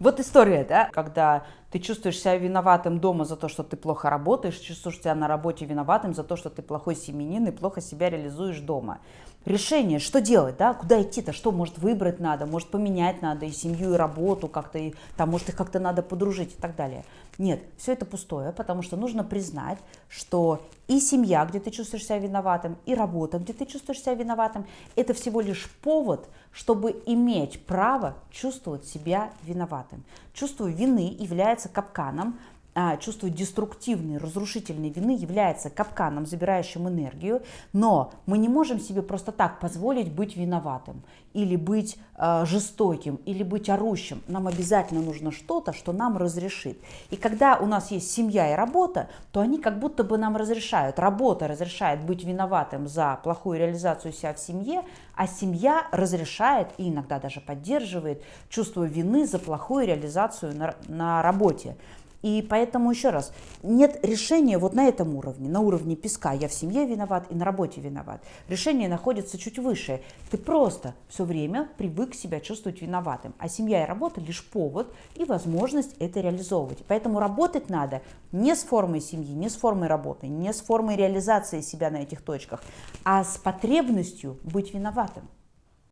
Вот история, да, когда ты чувствуешь себя виноватым дома за то, что ты плохо работаешь, чувствуешь себя на работе виноватым за то, что ты плохой семенин и плохо себя реализуешь дома. Решение, что делать, да, куда идти-то, что, может, выбрать надо, может, поменять надо и семью, и работу как-то, и, там, может, их как-то надо подружить и так далее. Нет, все это пустое, потому что нужно признать, что и семья, где ты чувствуешь себя виноватым, и работа, где ты чувствуешь себя виноватым, это всего лишь повод, чтобы иметь право чувствовать себя виноватым. Чувство вины является капканом, а, чувство деструктивной, разрушительной вины является капканом, забирающим энергию, но мы не можем себе просто так позволить быть виноватым, или быть э, жестоким, или быть орущим. Нам обязательно нужно что-то, что нам разрешит. И когда у нас есть семья и работа, то они как будто бы нам разрешают. Работа разрешает быть виноватым за плохую реализацию себя в семье, а семья разрешает и иногда даже поддерживает чувство вины за плохую реализацию на, на работе. И поэтому еще раз, нет решения вот на этом уровне, на уровне песка. Я в семье виноват и на работе виноват. Решение находится чуть выше. Ты просто все время привык себя чувствовать виноватым. А семья и работа лишь повод и возможность это реализовывать. Поэтому работать надо не с формой семьи, не с формой работы, не с формой реализации себя на этих точках, а с потребностью быть виноватым.